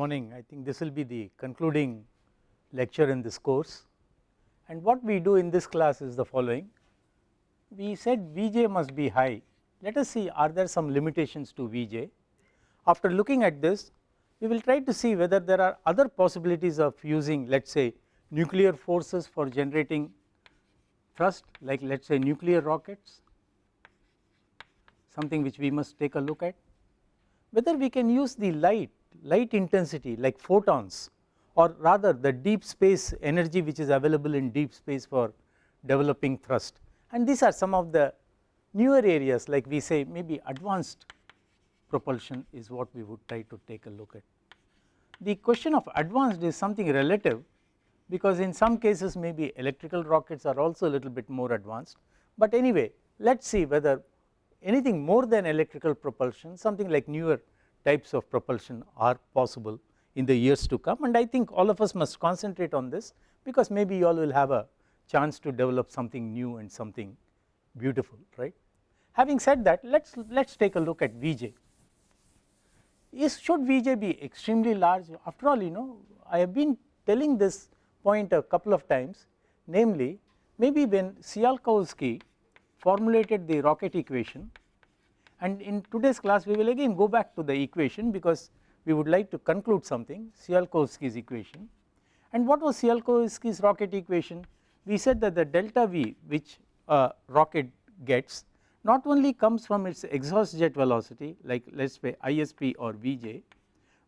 morning. I think this will be the concluding lecture in this course and what we do in this class is the following. We said Vj must be high, let us see are there some limitations to Vj. After looking at this we will try to see whether there are other possibilities of using let us say nuclear forces for generating thrust like let us say nuclear rockets something which we must take a look at whether we can use the light light intensity like photons or rather the deep space energy which is available in deep space for developing thrust and these are some of the newer areas like we say maybe advanced propulsion is what we would try to take a look at. The question of advanced is something relative because in some cases maybe electrical rockets are also a little bit more advanced, but anyway let us see whether anything more than electrical propulsion something like newer types of propulsion are possible in the years to come and I think all of us must concentrate on this because maybe you all will have a chance to develop something new and something beautiful right. Having said that let us let us take a look at Vj. Is should Vj be extremely large after all you know I have been telling this point a couple of times namely maybe when Tsiolkovsky formulated the rocket equation and in today's class we will again go back to the equation because we would like to conclude something Tsiolkovsky's equation and what was Tsiolkovsky's rocket equation we said that the delta V which a rocket gets not only comes from its exhaust jet velocity like let us say ISP or Vj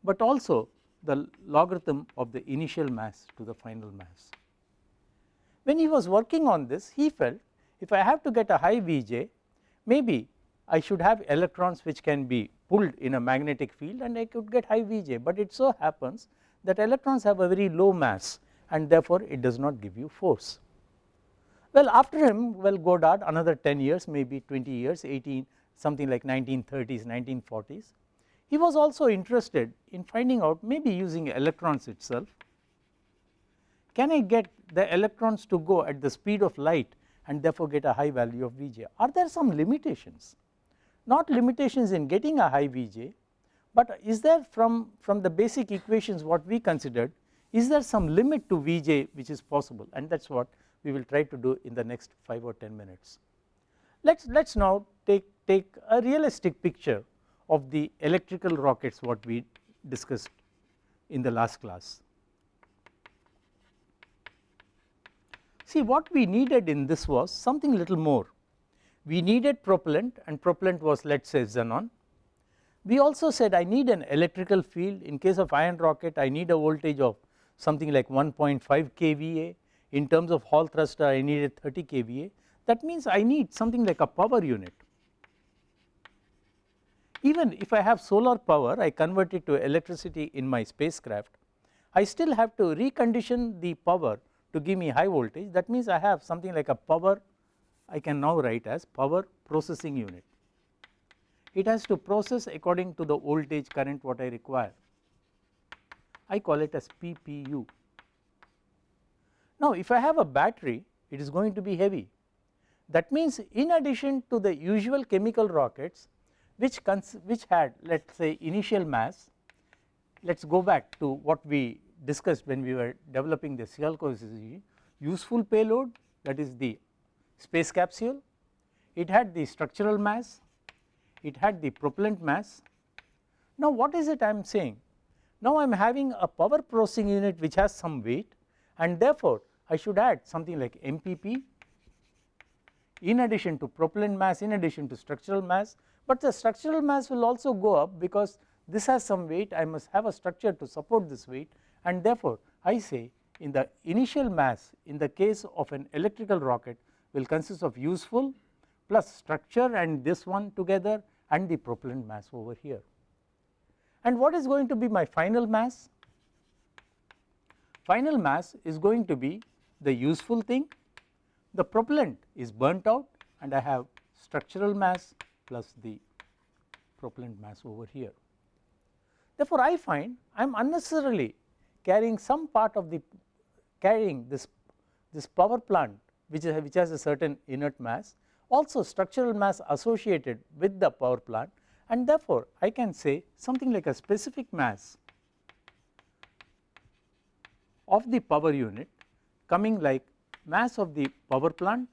but also the logarithm of the initial mass to the final mass. When he was working on this he felt if I have to get a high Vj maybe I should have electrons which can be pulled in a magnetic field and I could get high Vj, but it so happens that electrons have a very low mass and therefore it does not give you force. Well after him well Goddard another 10 years maybe 20 years 18 something like 1930s 1940s he was also interested in finding out maybe using electrons itself can I get the electrons to go at the speed of light and therefore get a high value of Vj are there some limitations not limitations in getting a high Vj, but is there from, from the basic equations what we considered is there some limit to Vj which is possible and that is what we will try to do in the next 5 or 10 minutes. Let us let us now take, take a realistic picture of the electrical rockets what we discussed in the last class. See what we needed in this was something little more we needed propellant and propellant was let us say xenon. We also said I need an electrical field. In case of ion rocket I need a voltage of something like 1.5 kVA. In terms of Hall thruster I needed 30 kVA. That means I need something like a power unit. Even if I have solar power I convert it to electricity in my spacecraft. I still have to recondition the power to give me high voltage. That means I have something like a power I can now write as power processing unit. It has to process according to the voltage current what I require. I call it as PPU. Now if I have a battery it is going to be heavy that means in addition to the usual chemical rockets which which had let us say initial mass let us go back to what we discussed when we were developing the Tsiolkovsky useful payload that is the space capsule, it had the structural mass, it had the propellant mass. Now what is it I am saying? Now I am having a power processing unit which has some weight and therefore I should add something like MPP in addition to propellant mass in addition to structural mass, but the structural mass will also go up because this has some weight I must have a structure to support this weight and therefore I say in the initial mass in the case of an electrical rocket will consist of useful plus structure and this one together and the propellant mass over here. And what is going to be my final mass? Final mass is going to be the useful thing, the propellant is burnt out and I have structural mass plus the propellant mass over here. Therefore, I find I am unnecessarily carrying some part of the carrying this, this power plant which, is, which has a certain inert mass also structural mass associated with the power plant and therefore I can say something like a specific mass of the power unit coming like mass of the power plant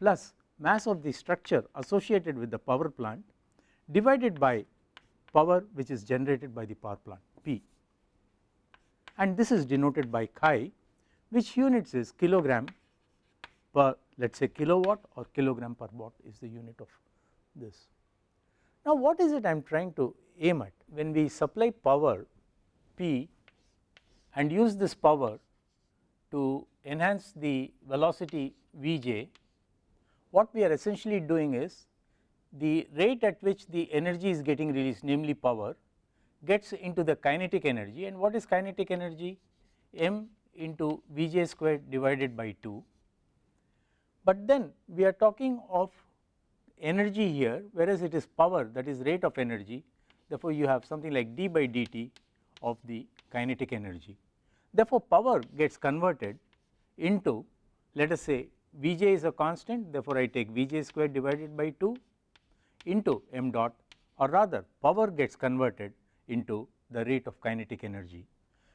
plus mass of the structure associated with the power plant divided by power which is generated by the power plant P. And this is denoted by chi which units is kilogram per let us say kilowatt or kilogram per watt is the unit of this. Now what is it I am trying to aim at when we supply power P and use this power to enhance the velocity Vj, what we are essentially doing is the rate at which the energy is getting released namely power gets into the kinetic energy and what is kinetic energy m into Vj square divided by 2. But then we are talking of energy here whereas it is power that is rate of energy therefore, you have something like d by dt of the kinetic energy. Therefore, power gets converted into let us say Vj is a constant therefore, I take Vj square divided by 2 into m dot or rather power gets converted into the rate of kinetic energy.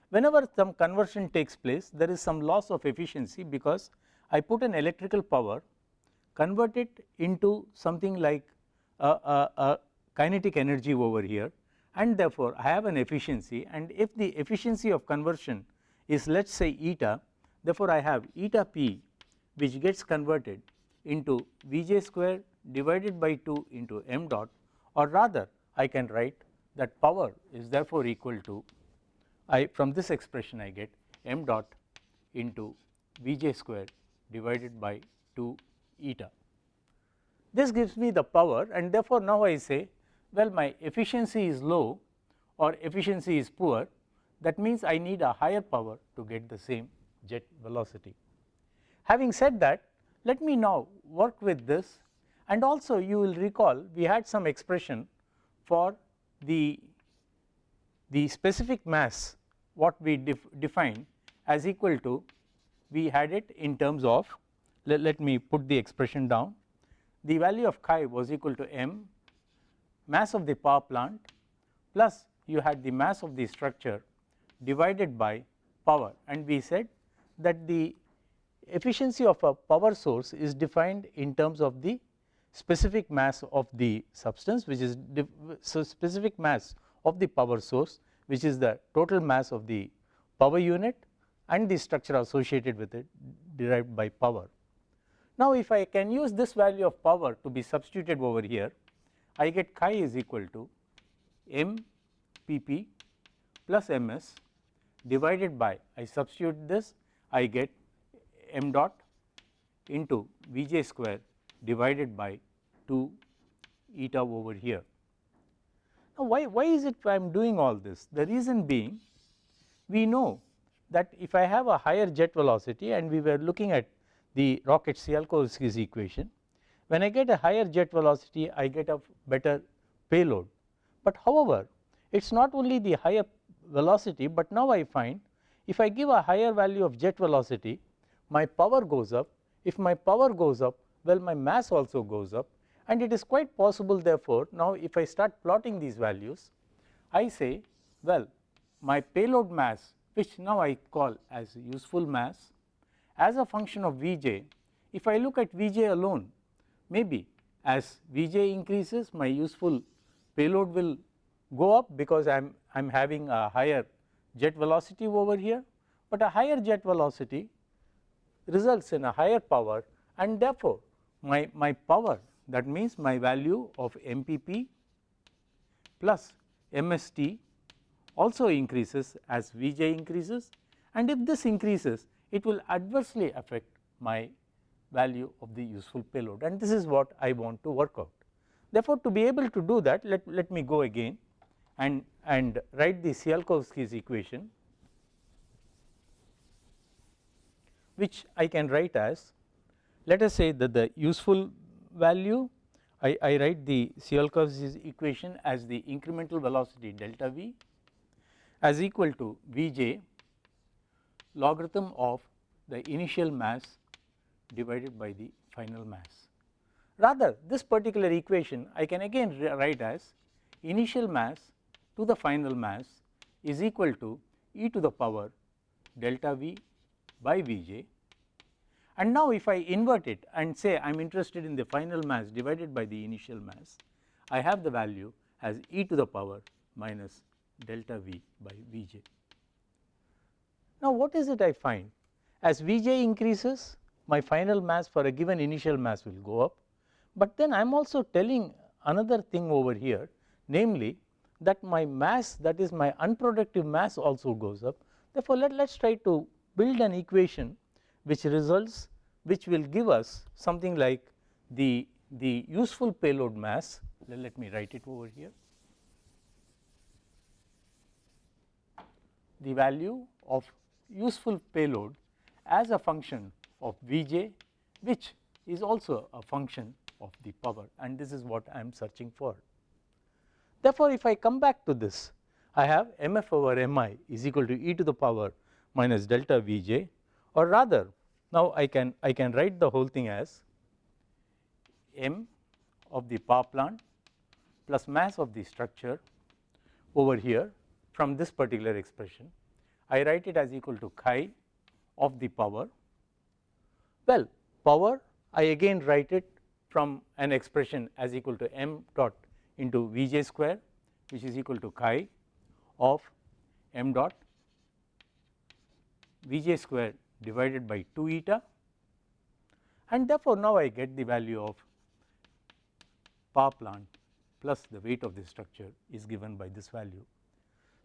Whenever some conversion takes place there is some loss of efficiency because I put an electrical power convert it into something like a, a, a kinetic energy over here and therefore, I have an efficiency and if the efficiency of conversion is let us say eta therefore, I have eta p which gets converted into Vj square divided by 2 into m dot or rather I can write that power is therefore equal to I from this expression I get m dot into Vj square divided by 2 eta. This gives me the power and therefore, now I say well my efficiency is low or efficiency is poor that means I need a higher power to get the same jet velocity. Having said that let me now work with this and also you will recall we had some expression for the, the specific mass what we def defined as equal to we had it in terms of let, let me put the expression down. The value of chi was equal to m mass of the power plant plus you had the mass of the structure divided by power. And we said that the efficiency of a power source is defined in terms of the specific mass of the substance which is so specific mass of the power source which is the total mass of the power unit and the structure associated with it derived by power. Now if I can use this value of power to be substituted over here I get chi is equal to m p p plus m s divided by I substitute this I get m dot into V j square divided by 2 eta over here. Now, why, why is it I am doing all this? The reason being we know that if I have a higher jet velocity and we were looking at the rocket Tsiolkovsky's equation, when I get a higher jet velocity I get a better payload. But however, it is not only the higher velocity, but now I find if I give a higher value of jet velocity my power goes up, if my power goes up well my mass also goes up and it is quite possible therefore, now if I start plotting these values I say well my payload mass which now I call as useful mass as a function of Vj if I look at Vj alone maybe as Vj increases my useful payload will go up because I am I am having a higher jet velocity over here, but a higher jet velocity results in a higher power and therefore, my, my power that means my value of MPP plus MST also increases as Vj increases and if this increases it will adversely affect my value of the useful payload and this is what I want to work out. Therefore, to be able to do that let, let me go again and, and write the Tsiolkovsky's equation which I can write as let us say that the useful value I, I write the Tsiolkovsky's equation as the incremental velocity delta v as equal to Vj logarithm of the initial mass divided by the final mass. Rather this particular equation I can again write as initial mass to the final mass is equal to e to the power delta V by Vj and now if I invert it and say I am interested in the final mass divided by the initial mass, I have the value as e to the power minus delta V by Vj. Now what is it I find? As Vj increases my final mass for a given initial mass will go up, but then I am also telling another thing over here namely that my mass that is my unproductive mass also goes up. Therefore, let us try to build an equation which results which will give us something like the, the useful payload mass let, let me write it over here. The value of useful payload as a function of Vj which is also a function of the power and this is what I am searching for. Therefore, if I come back to this I have mf over mi is equal to e to the power minus delta Vj or rather now I can I can write the whole thing as m of the power plant plus mass of the structure over here from this particular expression. I write it as equal to chi of the power. Well, power I again write it from an expression as equal to m dot into V j square which is equal to chi of m dot V j square divided by 2 eta and therefore, now I get the value of power plant plus the weight of the structure is given by this value.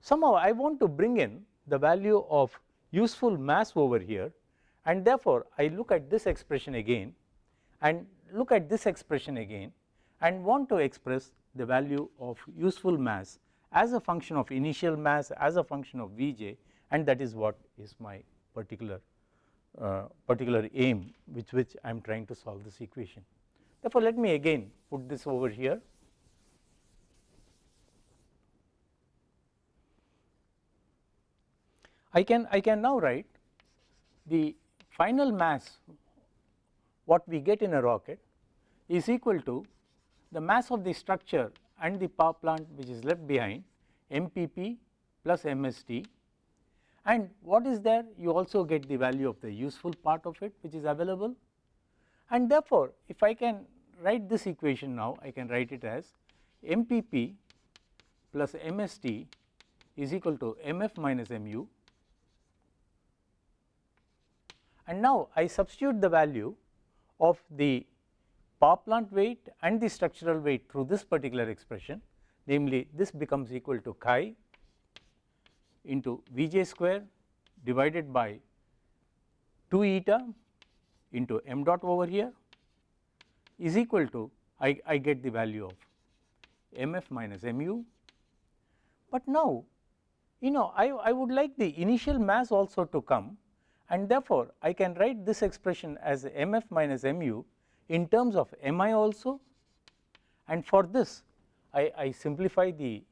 Somehow I want to bring in the value of useful mass over here and therefore, I look at this expression again and look at this expression again and want to express the value of useful mass as a function of initial mass as a function of Vj and that is what is my particular uh, particular aim with which I am trying to solve this equation. Therefore, let me again put this over here. I can I can now write the final mass what we get in a rocket is equal to the mass of the structure and the power plant which is left behind MPP plus MST and what is there? You also get the value of the useful part of it which is available. And therefore, if I can write this equation now I can write it as MPP plus MST is equal to MF minus MU and now I substitute the value of the power plant weight and the structural weight through this particular expression namely this becomes equal to chi into Vj square divided by 2 eta into m dot over here is equal to I, I get the value of mf minus mu. But now you know I, I would like the initial mass also to come and therefore, I can write this expression as mf minus mu in terms of mi also. And for this I, I simplify the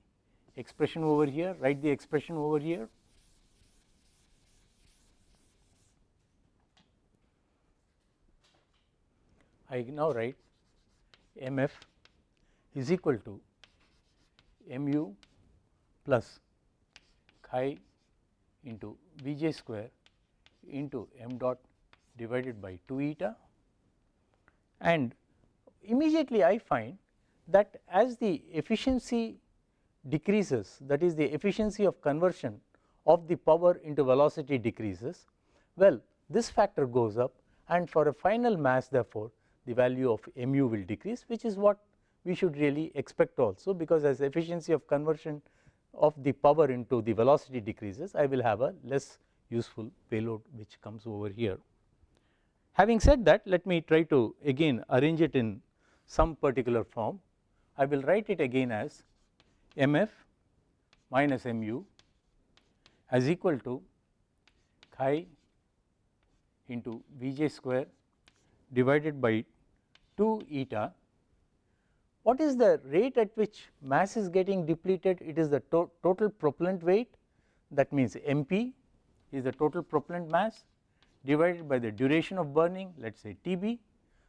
expression over here write the expression over here. I now write mf is equal to mu plus chi into Vj square into m dot divided by 2 eta. And immediately I find that as the efficiency decreases that is the efficiency of conversion of the power into velocity decreases, well this factor goes up and for a final mass therefore, the value of mu will decrease which is what we should really expect also because as efficiency of conversion of the power into the velocity decreases I will have a less useful payload which comes over here. Having said that let me try to again arrange it in some particular form. I will write it again as mf minus mu as equal to chi into Vj square divided by 2 eta. What is the rate at which mass is getting depleted? It is the to total propellant weight that means Mp is the total propellant mass divided by the duration of burning let us say Tb.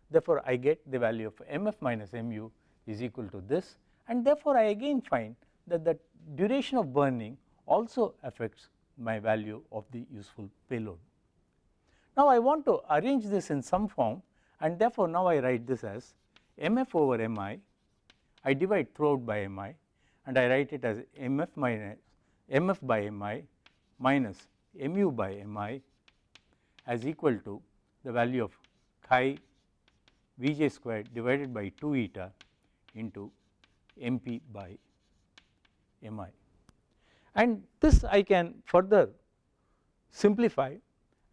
Therefore, I get the value of Mf minus Mu is equal to this and therefore, I again find that the duration of burning also affects my value of the useful payload. Now, I want to arrange this in some form and therefore, now I write this as mf over mi, I divide throughout by mi and I write it as mf minus mf by mi minus mu by mi as equal to the value of chi Vj squared divided by 2 eta into mp by mi. And this I can further simplify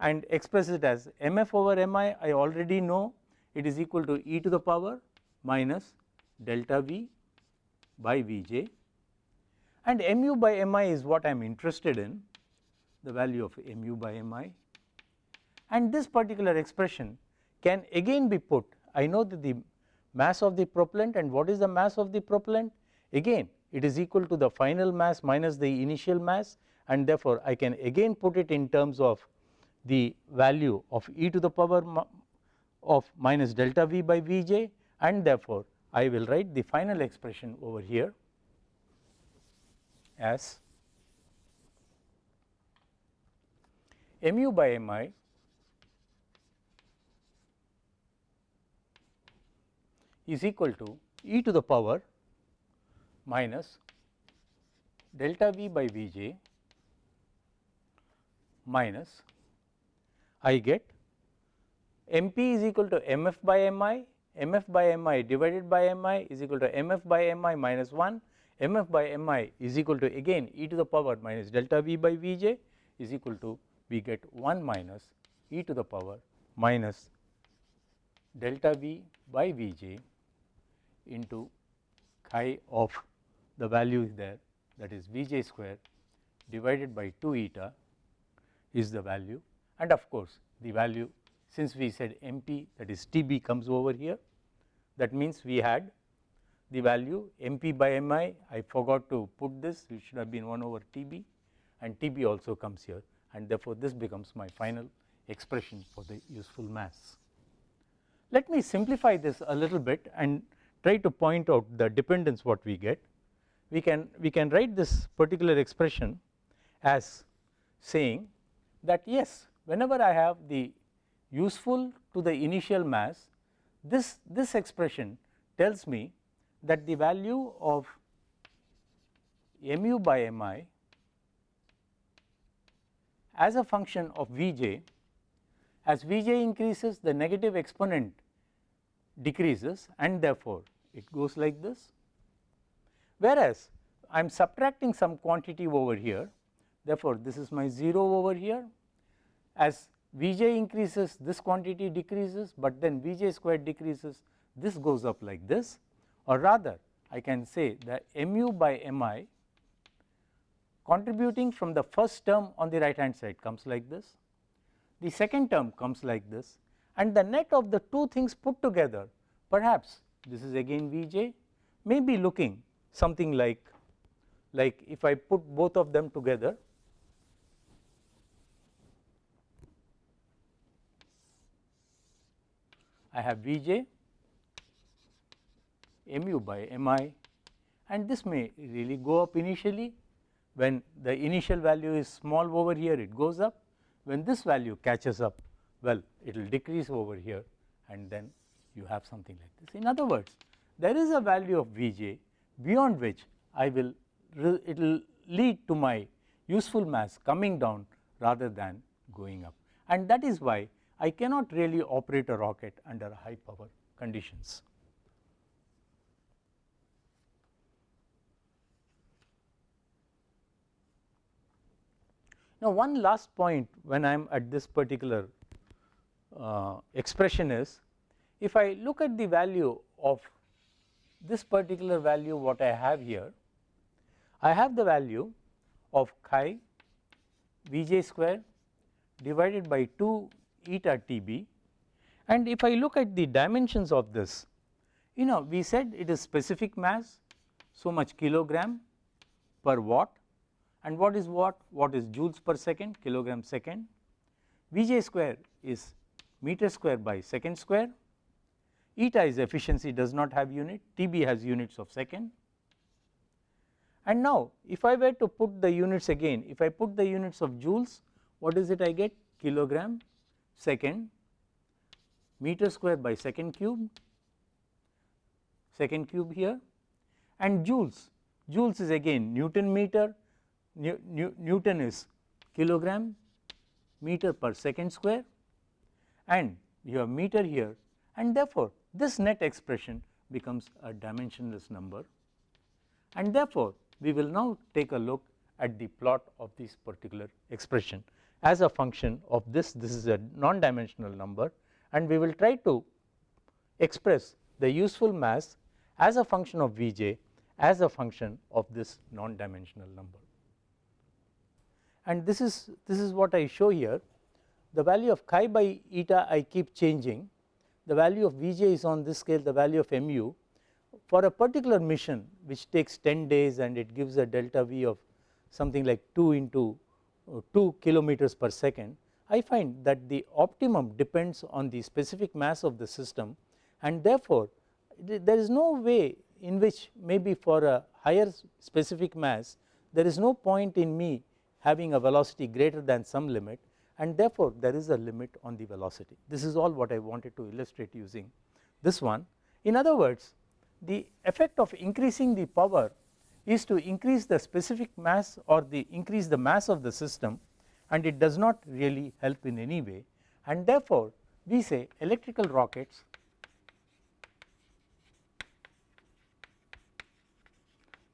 and express it as mf over mi. I already know it is equal to e to the power minus delta v by Vj. And mu by mi is what I am interested in the value of mu by mi. And this particular expression can again be put I know that the mass of the propellant and what is the mass of the propellant? Again it is equal to the final mass minus the initial mass and therefore I can again put it in terms of the value of e to the power of minus delta v by Vj and therefore I will write the final expression over here as mu by mi is equal to e to the power minus delta v by Vj minus I get MP is equal to MF by MI, MF by MI divided by MI is equal to MF by MI minus 1, MF by MI is equal to again e to the power minus delta V by Vj is equal to we get 1 minus e to the power minus delta V by Vj into chi of the value there that is Vj square divided by 2 eta is the value. And of course, the value since we said MP that is TB comes over here that means we had the value MP by MI I. Forgot to put this. It should have been 1 over TB and TB also comes here and therefore, this becomes my final expression for the useful mass. Let me simplify this a little bit and try to point out the dependence what we get. We can we can write this particular expression as saying that yes whenever I have the useful to the initial mass this this expression tells me that the value of mu by mi as a function of Vj as Vj increases the negative exponent decreases and therefore, it goes like this. Whereas, I am subtracting some quantity over here therefore, this is my 0 over here as Vj increases this quantity decreases, but then Vj square decreases this goes up like this or rather I can say that mu by mi contributing from the first term on the right hand side comes like this, the second term comes like this and the net of the two things put together perhaps this is again Vj may be looking something like like if I put both of them together I have Vj mu by mi and this may really go up initially when the initial value is small over here it goes up when this value catches up well it will decrease over here and then you have something like this. In other words there is a value of Vj beyond which I will it will lead to my useful mass coming down rather than going up and that is why I cannot really operate a rocket under high power conditions. Now, one last point when I am at this particular uh, expression is if I look at the value of this particular value what I have here, I have the value of chi Vj square divided by 2 eta Tb. And if I look at the dimensions of this you know we said it is specific mass so much kilogram per watt and what is watt? What is joules per second kilogram second. Vj square is meter square by second square. Eta is efficiency does not have unit, Tb has units of second. And now if I were to put the units again, if I put the units of joules, what is it I get? Kilogram second meter square by second cube, second cube here and joules, joules is again Newton meter, New, New, Newton is kilogram meter per second square and you have meter here and therefore, this net expression becomes a dimensionless number and therefore, we will now take a look at the plot of this particular expression as a function of this, this is a non-dimensional number and we will try to express the useful mass as a function of Vj as a function of this non-dimensional number. And this is, this is what I show here, the value of chi by eta I keep changing, the value of Vj is on this scale the value of mu. For a particular mission which takes 10 days and it gives a delta V of something like 2 into uh, 2 kilometers per second, I find that the optimum depends on the specific mass of the system. And therefore, there is no way in which maybe for a higher specific mass there is no point in me having a velocity greater than some limit and therefore, there is a limit on the velocity. This is all what I wanted to illustrate using this one. In other words, the effect of increasing the power is to increase the specific mass or the increase the mass of the system and it does not really help in any way and therefore, we say electrical rockets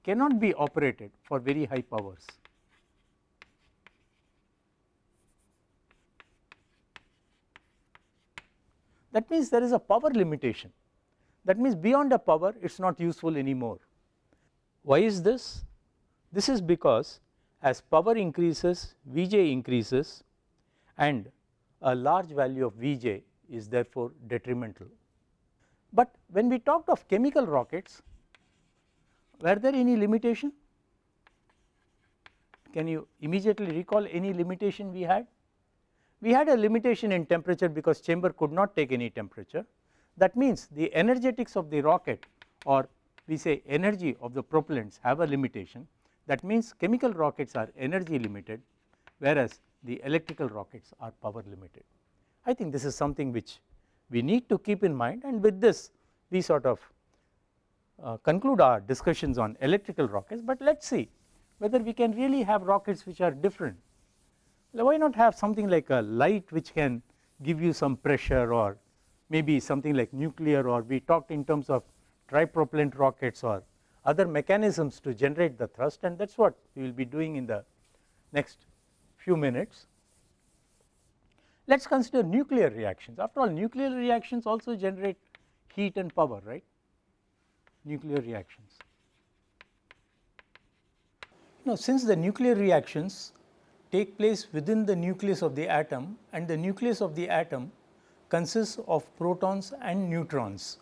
cannot be operated for very high powers. That means there is a power limitation that means beyond a power it is not useful anymore. Why is this? This is because as power increases Vj increases and a large value of Vj is therefore detrimental. But when we talked of chemical rockets were there any limitation? Can you immediately recall any limitation we had? We had a limitation in temperature because chamber could not take any temperature that means the energetics of the rocket or we say energy of the propellants have a limitation that means chemical rockets are energy limited whereas the electrical rockets are power limited. I think this is something which we need to keep in mind and with this we sort of uh, conclude our discussions on electrical rockets, but let us see whether we can really have rockets which are different. Why not have something like a light which can give you some pressure or maybe something like nuclear or we talked in terms of tripropellant rockets or other mechanisms to generate the thrust and that is what we will be doing in the next few minutes. Let us consider nuclear reactions after all nuclear reactions also generate heat and power right nuclear reactions. Now since the nuclear reactions take place within the nucleus of the atom and the nucleus of the atom consists of protons and neutrons.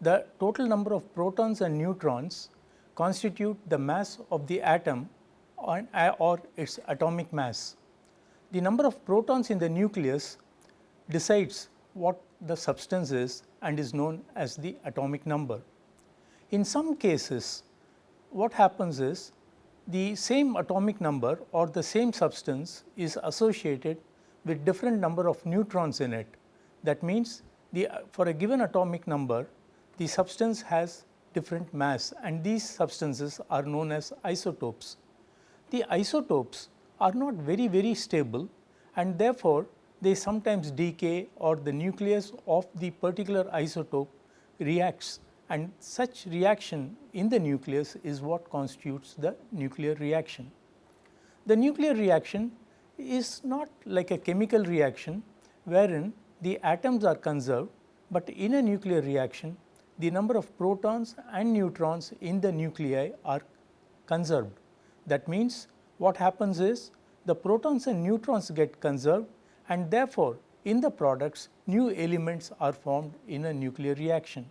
The total number of protons and neutrons constitute the mass of the atom or, or its atomic mass. The number of protons in the nucleus decides what the substance is and is known as the atomic number. In some cases what happens is the same atomic number or the same substance is associated with different number of neutrons in it that means, the for a given atomic number the substance has different mass and these substances are known as isotopes. The isotopes are not very very stable and therefore, they sometimes decay or the nucleus of the particular isotope reacts and such reaction in the nucleus is what constitutes the nuclear reaction. The nuclear reaction is not like a chemical reaction wherein the atoms are conserved, but in a nuclear reaction the number of protons and neutrons in the nuclei are conserved. That means, what happens is the protons and neutrons get conserved and therefore, in the products new elements are formed in a nuclear reaction.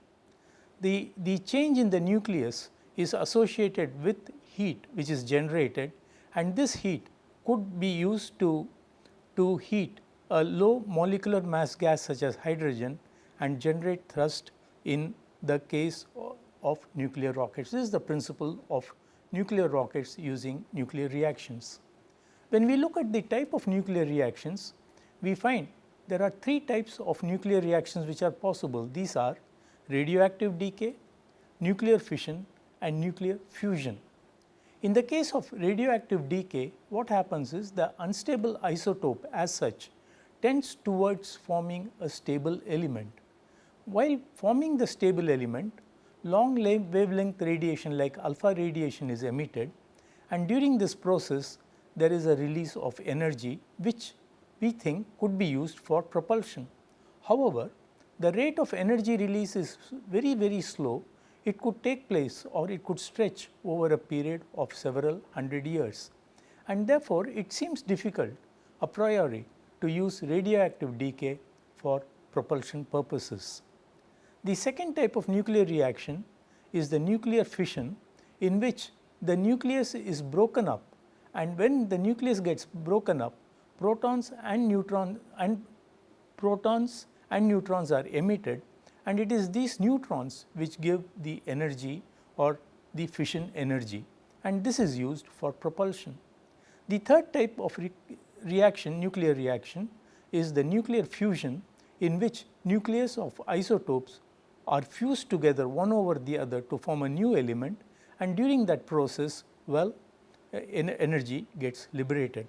The, the change in the nucleus is associated with heat which is generated and this heat could be used to, to heat a low molecular mass gas such as hydrogen and generate thrust in the case of nuclear rockets. This is the principle of nuclear rockets using nuclear reactions. When we look at the type of nuclear reactions, we find there are three types of nuclear reactions which are possible. These are radioactive decay, nuclear fission and nuclear fusion. In the case of radioactive decay, what happens is the unstable isotope as such tends towards forming a stable element. While forming the stable element, long wavelength radiation like alpha radiation is emitted and during this process there is a release of energy which we think could be used for propulsion. However, the rate of energy release is very very slow. It could take place or it could stretch over a period of several hundred years. And therefore, it seems difficult a priori to use radioactive decay for propulsion purposes. The second type of nuclear reaction is the nuclear fission in which the nucleus is broken up. And when the nucleus gets broken up protons and neutrons and protons and neutrons are emitted and it is these neutrons which give the energy or the fission energy and this is used for propulsion. The third type of re reaction nuclear reaction is the nuclear fusion in which nucleus of isotopes are fused together one over the other to form a new element and during that process well energy gets liberated.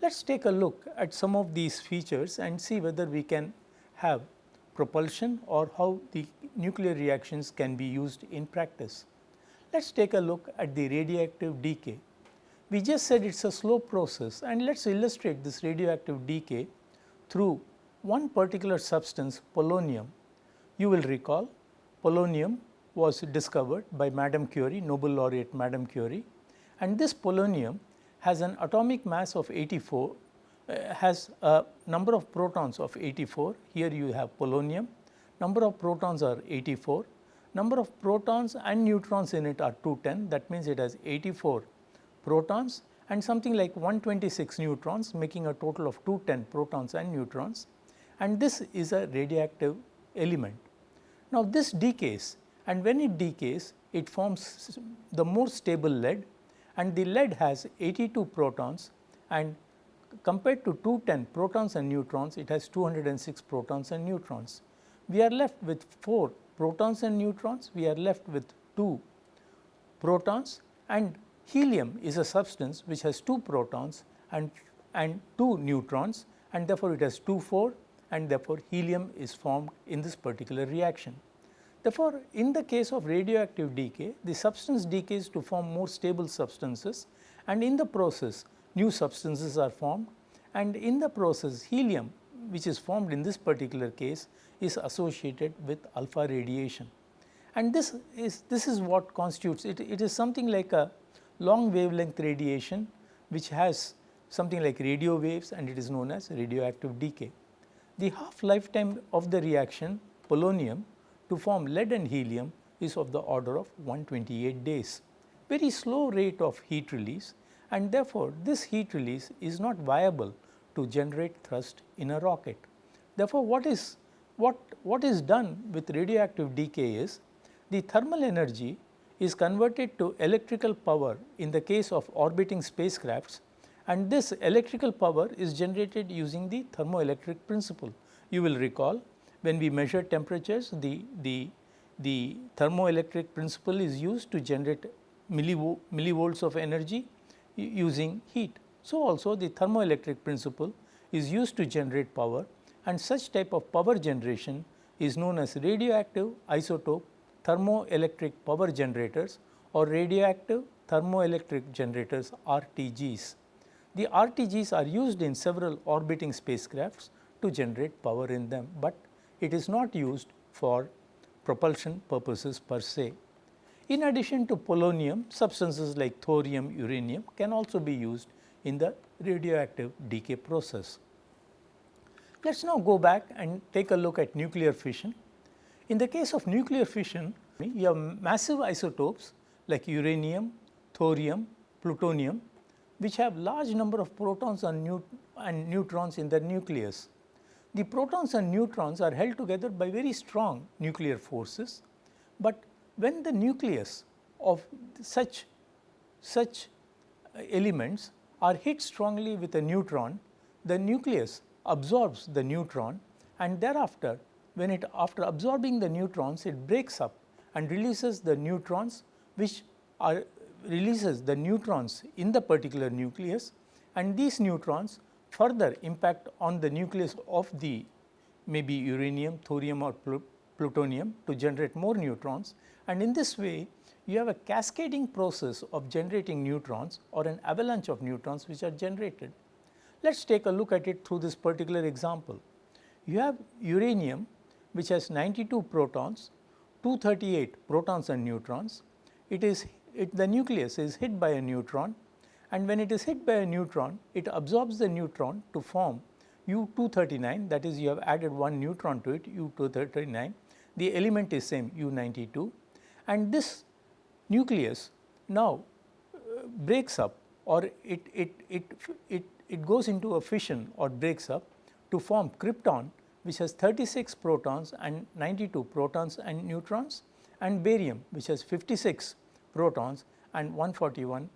Let us take a look at some of these features and see whether we can have propulsion or how the nuclear reactions can be used in practice. Let us take a look at the radioactive decay. We just said it is a slow process and let us illustrate this radioactive decay through one particular substance polonium. You will recall polonium was discovered by Madame Curie, Nobel laureate Madame Curie and this polonium has an atomic mass of 84 uh, Uh, has a number of protons of 84. Here you have polonium, number of protons are 84, number of protons and neutrons in it are 210 that means it has 84 protons and something like 126 neutrons making a total of 210 protons and neutrons. And this is a radioactive element. Now this decays and when it decays it forms the more stable lead. And the lead has 82 protons and compared to 210 protons and neutrons, it has 206 protons and neutrons. We are left with 4 protons and neutrons, we are left with 2 protons and helium is a substance which has 2 protons and, and 2 neutrons and therefore, it has 2 4 and therefore, helium is formed in this particular reaction. Therefore, in the case of radioactive decay, the substance decays to form more stable substances and in the process new substances are formed and in the process helium which is formed in this particular case is associated with alpha radiation. And this is this is what constitutes it, it is something like a long wavelength radiation which has something like radio waves and it is known as radioactive decay. The half lifetime of the reaction polonium to form lead and helium is of the order of 128 days. Very slow rate of heat release and therefore, this heat release is not viable to generate thrust in a rocket. Therefore, what is what, what is done with radioactive decay is the thermal energy is converted to electrical power in the case of orbiting spacecrafts and this electrical power is generated using the thermoelectric principle. You will recall when we measure temperatures the, the, the thermoelectric principle is used to generate millivolts of energy using heat. So, also the thermoelectric principle is used to generate power and such type of power generation is known as radioactive isotope thermoelectric power generators or radioactive thermoelectric generators RTGs. The RTGs are used in several orbiting spacecrafts to generate power in them, but it is not used for propulsion purposes per se. In addition to polonium, substances like thorium, uranium can also be used in the radioactive decay process. Let us now go back and take a look at nuclear fission. In the case of nuclear fission, you have massive isotopes like uranium, thorium, plutonium which have large number of protons and, neut and neutrons in their nucleus. The protons and neutrons are held together by very strong nuclear forces, but when the nucleus of such such elements are hit strongly with a neutron, the nucleus absorbs the neutron and thereafter when it after absorbing the neutrons it breaks up and releases the neutrons which are releases the neutrons in the particular nucleus and these neutrons further impact on the nucleus of the maybe uranium, thorium or plutonium to generate more neutrons and in this way you have a cascading process of generating neutrons or an avalanche of neutrons which are generated. Let us take a look at it through this particular example. You have uranium which has 92 protons, 238 protons and neutrons. It is it, the nucleus is hit by a neutron and when it is hit by a neutron it absorbs the neutron to form U239 that is you have added one neutron to it U239 the element is same U92 and this nucleus now uh, breaks up or it, it, it, it, it goes into a fission or breaks up to form krypton which has 36 protons and 92 protons and neutrons and barium which has 56 protons and 141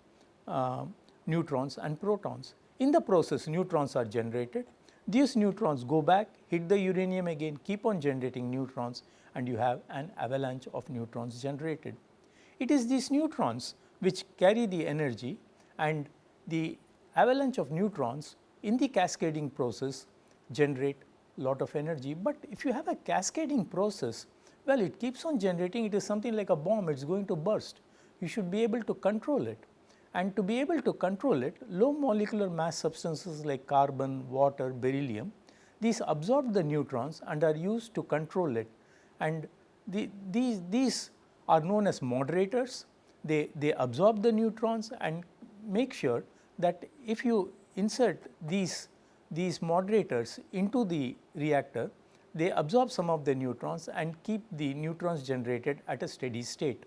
uh, neutrons and protons. In the process neutrons are generated, these neutrons go back hit the uranium again keep on generating neutrons and you have an avalanche of neutrons generated. It is these neutrons which carry the energy and the avalanche of neutrons in the cascading process generate lot of energy, but if you have a cascading process well it keeps on generating it is something like a bomb it is going to burst you should be able to control it. And to be able to control it, low molecular mass substances like carbon, water, beryllium, these absorb the neutrons and are used to control it. And the, these, these are known as moderators. They, they absorb the neutrons and make sure that if you insert these, these moderators into the reactor, they absorb some of the neutrons and keep the neutrons generated at a steady state.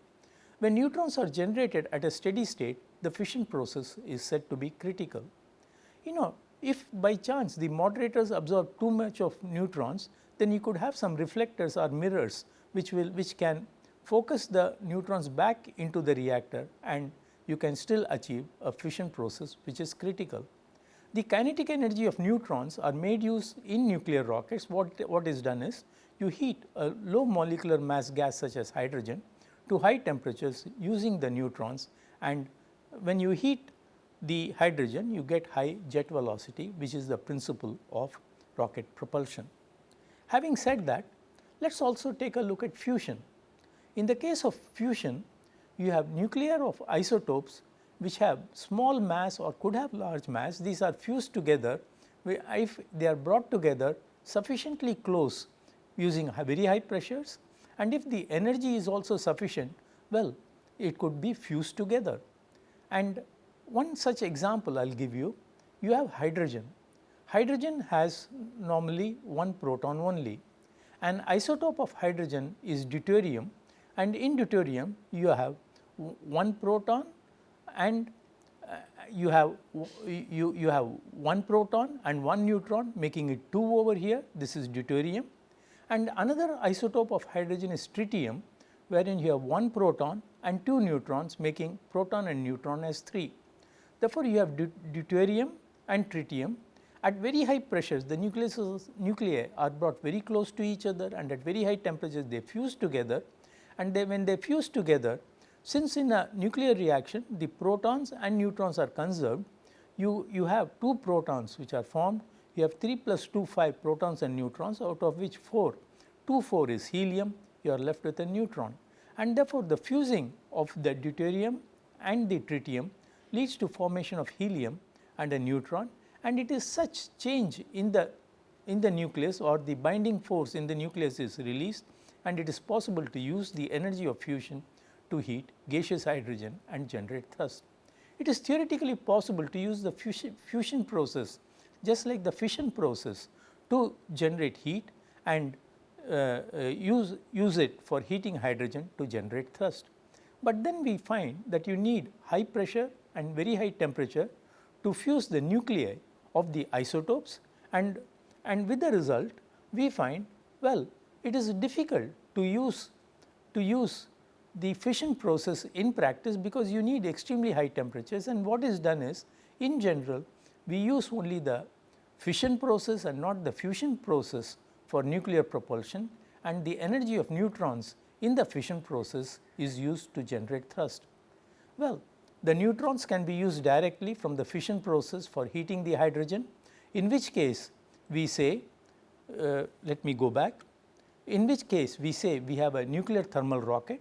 When neutrons are generated at a steady state, the fission process is said to be critical. You know, if by chance the moderators absorb too much of neutrons, then you could have some reflectors or mirrors which will which can focus the neutrons back into the reactor and you can still achieve a fission process which is critical. The kinetic energy of neutrons are made use in nuclear rockets. What, what is done is you heat a low molecular mass gas such as hydrogen to high temperatures using the neutrons and when you heat the hydrogen you get high jet velocity which is the principle of rocket propulsion. Having said that let us also take a look at fusion. In the case of fusion you have nuclear of isotopes which have small mass or could have large mass these are fused together if they are brought together sufficiently close using very high pressures and if the energy is also sufficient, well it could be fused together. And one such example I will give you, you have hydrogen. Hydrogen has normally one proton only. An isotope of hydrogen is deuterium and in deuterium you have one proton and uh, you have you, you have one proton and one neutron making it 2 over here this is deuterium and another isotope of hydrogen is tritium wherein you have one proton and two neutrons making proton and neutron as 3. Therefore, you have deuterium and tritium at very high pressures the nuclei are brought very close to each other and at very high temperatures they fuse together. And they, when they fuse together since in a nuclear reaction the protons and neutrons are conserved you, you have two protons which are formed. You have 3 plus 2 5 protons and neutrons out of which 4 2 4 is helium. You are left with a neutron. And therefore, the fusing of the deuterium and the tritium leads to formation of helium and a neutron and it is such change in the in the nucleus or the binding force in the nucleus is released and it is possible to use the energy of fusion to heat gaseous hydrogen and generate thrust. It is theoretically possible to use the fusion, fusion process just like the fission process to generate heat and uh, uh, use, use it for heating hydrogen to generate thrust. But then we find that you need high pressure and very high temperature to fuse the nuclei of the isotopes and, and with the result we find well it is difficult to use to use the fission process in practice because you need extremely high temperatures and what is done is in general we use only the fission process and not the fusion process for nuclear propulsion and the energy of neutrons in the fission process is used to generate thrust. Well, the neutrons can be used directly from the fission process for heating the hydrogen in which case we say uh, let me go back in which case we say we have a nuclear thermal rocket.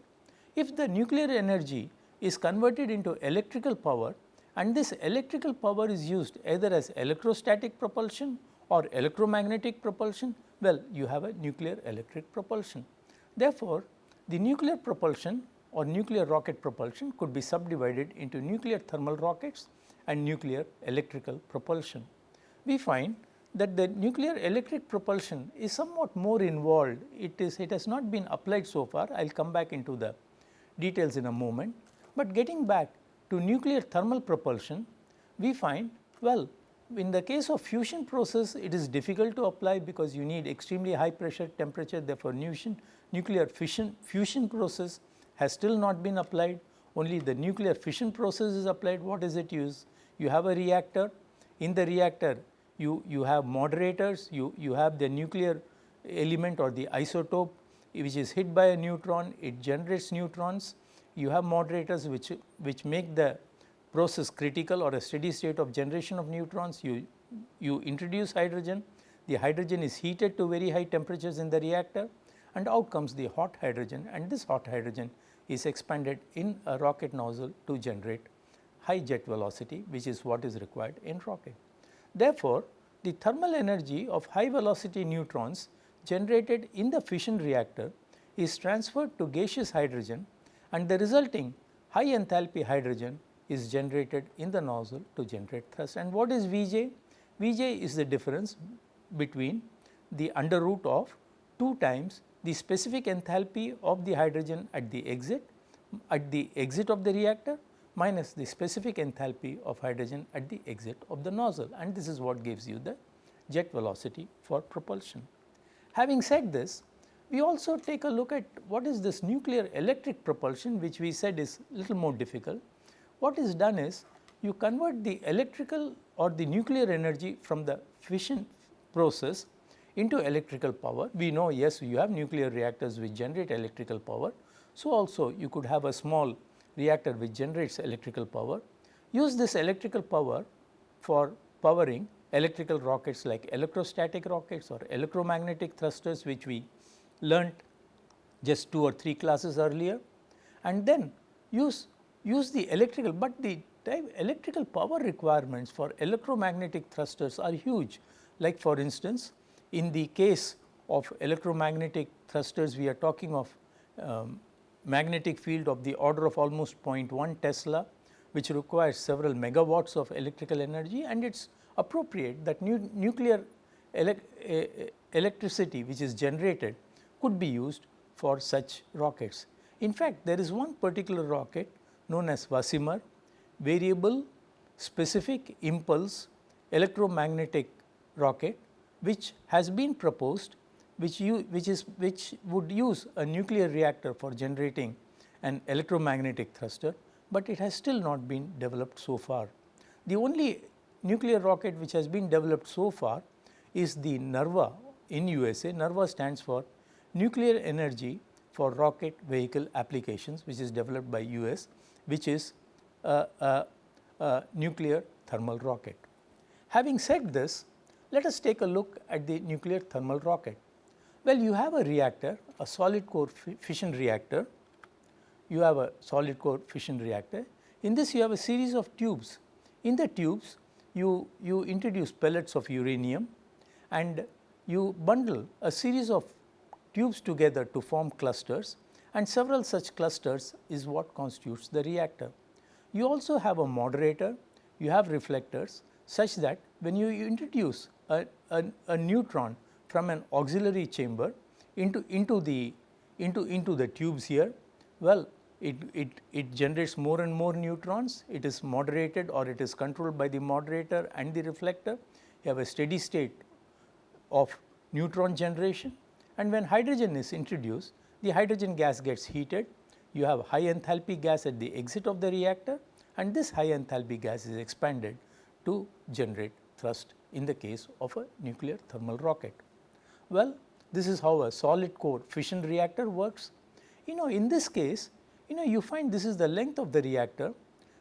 If the nuclear energy is converted into electrical power and this electrical power is used either as electrostatic propulsion or electromagnetic propulsion, well you have a nuclear electric propulsion. Therefore, the nuclear propulsion or nuclear rocket propulsion could be subdivided into nuclear thermal rockets and nuclear electrical propulsion. We find that the nuclear electric propulsion is somewhat more involved. It is it has not been applied so far. I will come back into the details in a moment. But getting back to nuclear thermal propulsion, we find well in the case of fusion process it is difficult to apply because you need extremely high pressure temperature therefore nuclear fission fusion process has still not been applied. Only the nuclear fission process is applied. What is it used? You have a reactor. In the reactor you, you have moderators, you, you have the nuclear element or the isotope which is hit by a neutron, it generates neutrons, you have moderators which, which make the process critical or a steady state of generation of neutrons, you, you introduce hydrogen, the hydrogen is heated to very high temperatures in the reactor and out comes the hot hydrogen and this hot hydrogen is expanded in a rocket nozzle to generate high jet velocity which is what is required in rocket. Therefore, the thermal energy of high velocity neutrons generated in the fission reactor is transferred to gaseous hydrogen and the resulting high enthalpy hydrogen is generated in the nozzle to generate thrust. And what is Vj? Vj is the difference between the under root of 2 times the specific enthalpy of the hydrogen at the exit at the exit of the reactor minus the specific enthalpy of hydrogen at the exit of the nozzle and this is what gives you the jet velocity for propulsion. Having said this, we also take a look at what is this nuclear electric propulsion which we said is little more difficult. What is done is you convert the electrical or the nuclear energy from the fission process into electrical power. We know yes you have nuclear reactors which generate electrical power. So, also you could have a small reactor which generates electrical power, use this electrical power for powering electrical rockets like electrostatic rockets or electromagnetic thrusters which we learnt just 2 or 3 classes earlier and then use, use the electrical, but the electrical power requirements for electromagnetic thrusters are huge. Like for instance, in the case of electromagnetic thrusters we are talking of um, magnetic field of the order of almost 0.1 Tesla which requires several megawatts of electrical energy and it is appropriate that nu nuclear electricity which is generated could be used for such rockets. In fact, there is one particular rocket known as VASIMR variable specific impulse electromagnetic rocket which has been proposed which you which is which would use a nuclear reactor for generating an electromagnetic thruster, but it has still not been developed so far. The only nuclear rocket which has been developed so far is the NERVA in USA. NERVA stands for Nuclear Energy for Rocket Vehicle Applications which is developed by US which is a, a, a nuclear thermal rocket. Having said this, let us take a look at the nuclear thermal rocket. Well, you have a reactor, a solid core fission reactor. You have a solid core fission reactor. In this, you have a series of tubes. In the tubes, you, you introduce pellets of uranium and you bundle a series of tubes together to form clusters and several such clusters is what constitutes the reactor. You also have a moderator, you have reflectors such that when you introduce a, a, a neutron from an auxiliary chamber into, into the into, into the tubes here, well it, it, it generates more and more neutrons, it is moderated or it is controlled by the moderator and the reflector. You have a steady state of neutron generation. And when hydrogen is introduced, the hydrogen gas gets heated, you have high enthalpy gas at the exit of the reactor. And this high enthalpy gas is expanded to generate thrust in the case of a nuclear thermal rocket. Well, this is how a solid core fission reactor works. You know in this case you know you find this is the length of the reactor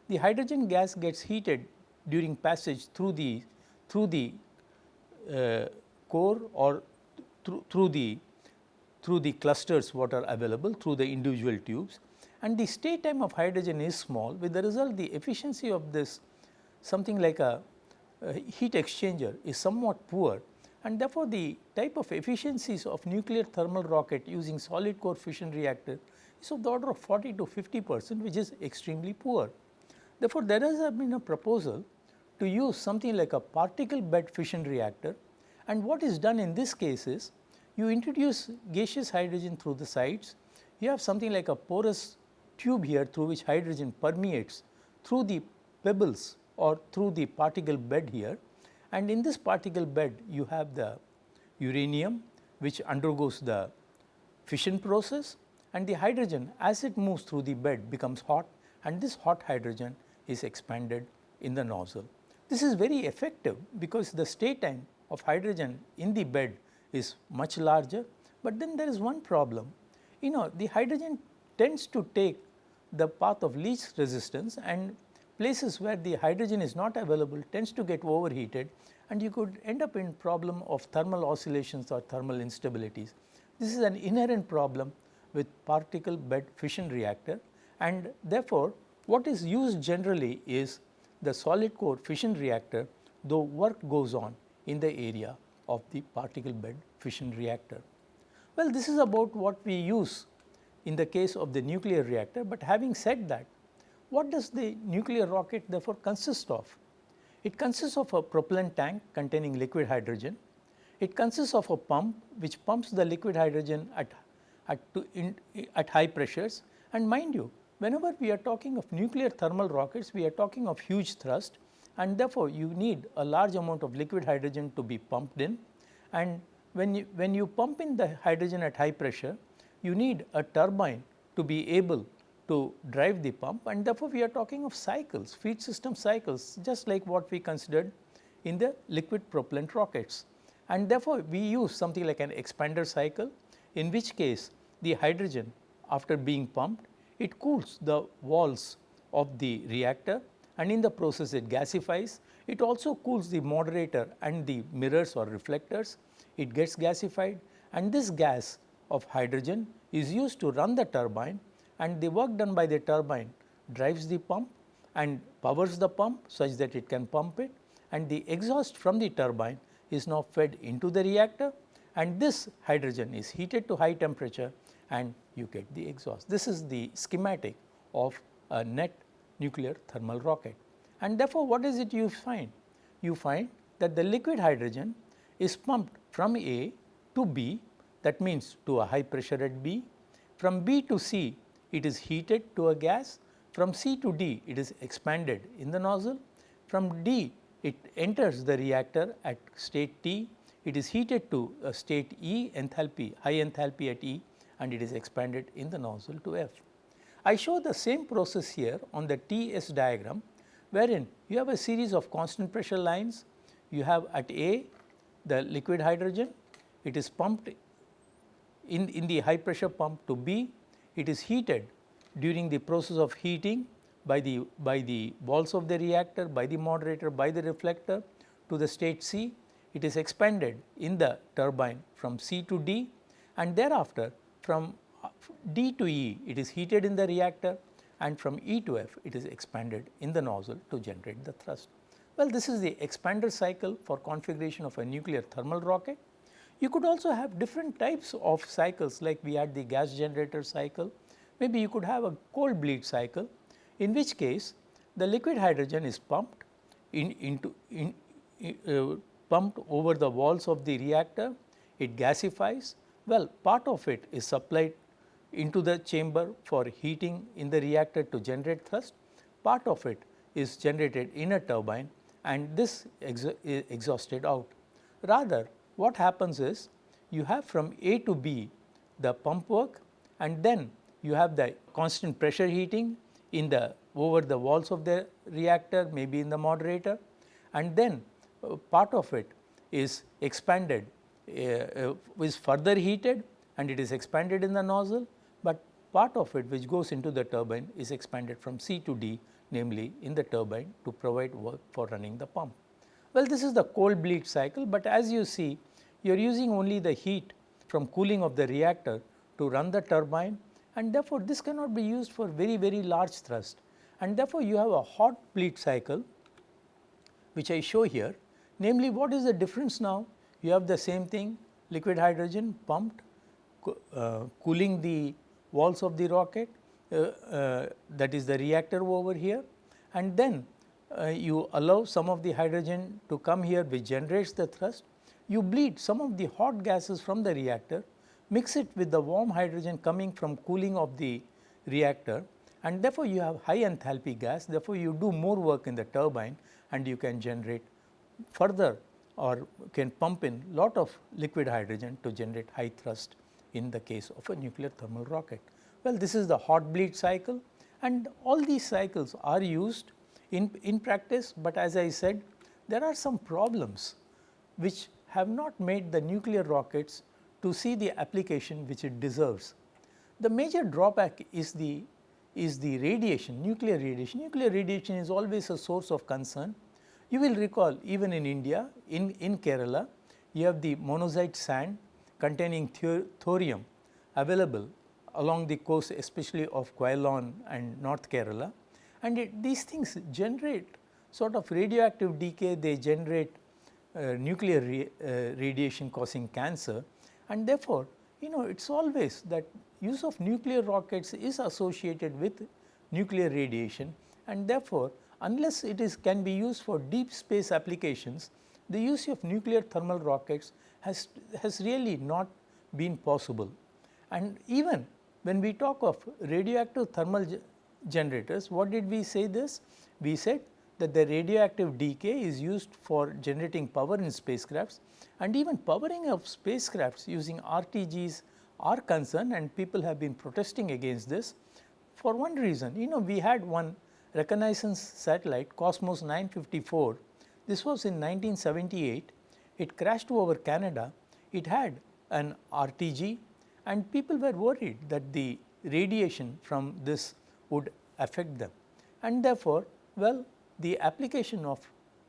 the hydrogen gas gets heated during passage through the through the uh, core or through, through the through the clusters what are available through the individual tubes and the stay time of hydrogen is small with the result the efficiency of this something like a, a Uh, heat exchanger is somewhat poor and therefore, the type of efficiencies of nuclear thermal rocket using solid core fission reactor is of the order of 40 to 50 percent which is extremely poor. Therefore, there has been a proposal to use something like a particle bed fission reactor and what is done in this case is you introduce gaseous hydrogen through the sides, you have something like a porous tube here through which hydrogen permeates through the pebbles or through the particle bed here and in this particle bed you have the uranium which undergoes the fission process and the hydrogen as it moves through the bed becomes hot and this hot hydrogen is expanded in the nozzle. This is very effective because the stay time of hydrogen in the bed is much larger, but then there is one problem. You know the hydrogen tends to take the path of least resistance and places where the hydrogen is not available tends to get overheated and you could end up in problem of thermal oscillations or thermal instabilities. This is an inherent problem with particle bed fission reactor and therefore, what is used generally is the solid core fission reactor though work goes on in the area of the particle bed fission reactor. Well, this is about what we use in the case of the nuclear reactor, but having said that, what does the nuclear rocket therefore consist of? It consists of a propellant tank containing liquid hydrogen. It consists of a pump which pumps the liquid hydrogen at, at, in, at high pressures and mind you whenever we are talking of nuclear thermal rockets we are talking of huge thrust and therefore, you need a large amount of liquid hydrogen to be pumped in and when you, when you pump in the hydrogen at high pressure you need a turbine to be able to drive the pump and therefore, we are talking of cycles feed system cycles just like what we considered in the liquid propellant rockets. And therefore, we use something like an expander cycle in which case the hydrogen after being pumped it cools the walls of the reactor and in the process it gasifies. It also cools the moderator and the mirrors or reflectors, it gets gasified and this gas of hydrogen is used to run the turbine and the work done by the turbine drives the pump and powers the pump such that it can pump it and the exhaust from the turbine is now fed into the reactor and this hydrogen is heated to high temperature and you get the exhaust. This is the schematic of a net nuclear thermal rocket and therefore, what is it you find? You find that the liquid hydrogen is pumped from A to B that means to a high pressure at B, from B to C it is heated to a gas, from C to D it is expanded in the nozzle, from D it enters the reactor at state T, it is heated to a state E enthalpy, high enthalpy at E and it is expanded in the nozzle to F. I show the same process here on the T S diagram wherein you have a series of constant pressure lines, you have at A the liquid hydrogen, it is pumped in, in the high pressure pump to B it is heated during the process of heating by the, by the walls of the reactor, by the moderator, by the reflector to the state C. It is expanded in the turbine from C to D and thereafter from uh, D to E it is heated in the reactor and from E to F it is expanded in the nozzle to generate the thrust. Well, this is the expander cycle for configuration of a nuclear thermal rocket you could also have different types of cycles like we had the gas generator cycle, maybe you could have a cold bleed cycle in which case the liquid hydrogen is pumped in, into in, uh, pumped over the walls of the reactor, it gasifies. Well, part of it is supplied into the chamber for heating in the reactor to generate thrust, part of it is generated in a turbine and this is exhausted out. Rather what happens is you have from A to B the pump work and then you have the constant pressure heating in the over the walls of the reactor maybe in the moderator and then uh, part of it is expanded uh, uh, is further heated and it is expanded in the nozzle, but part of it which goes into the turbine is expanded from C to D namely in the turbine to provide work for running the pump. Well, this is the cold bleed cycle, but as you see you are using only the heat from cooling of the reactor to run the turbine and therefore, this cannot be used for very very large thrust. And therefore, you have a hot bleed cycle which I show here. Namely what is the difference now? You have the same thing liquid hydrogen pumped co uh, cooling the walls of the rocket uh, uh, that is the reactor over here. And then uh, you allow some of the hydrogen to come here which generates the thrust you bleed some of the hot gases from the reactor, mix it with the warm hydrogen coming from cooling of the reactor and therefore, you have high enthalpy gas therefore, you do more work in the turbine and you can generate further or can pump in lot of liquid hydrogen to generate high thrust in the case of a nuclear thermal rocket. Well, this is the hot bleed cycle and all these cycles are used in, in practice, but as I said there are some problems which have not made the nuclear rockets to see the application which it deserves. The major drawback is the is the radiation, nuclear radiation. Nuclear radiation is always a source of concern. You will recall even in India, in, in Kerala, you have the monazite sand containing thorium available along the coast especially of Quilon and North Kerala and it, these things generate sort of radioactive decay, they generate nuclear uh, radiation causing cancer and therefore, you know it is always that use of nuclear rockets is associated with nuclear radiation and therefore, unless it is can be used for deep space applications, the use of nuclear thermal rockets has, has really not been possible. And even when we talk of radioactive thermal ge generators, what did we say this? We said that the radioactive decay is used for generating power in spacecrafts and even powering of spacecrafts using RTGs are concerned and people have been protesting against this for one reason. You know we had one reconnaissance satellite Cosmos 954, this was in 1978, it crashed over Canada, it had an RTG and people were worried that the radiation from this would affect them. And therefore, well the application of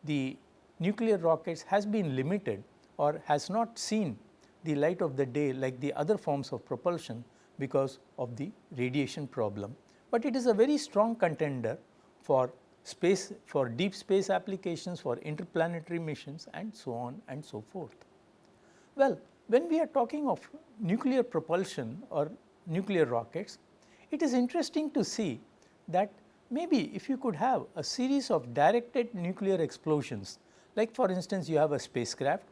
the nuclear rockets has been limited or has not seen the light of the day like the other forms of propulsion because of the radiation problem. But it is a very strong contender for space for deep space applications for interplanetary missions and so on and so forth. Well, when we are talking of nuclear propulsion or nuclear rockets, it is interesting to see that maybe if you could have a series of directed nuclear explosions like for instance you have a spacecraft.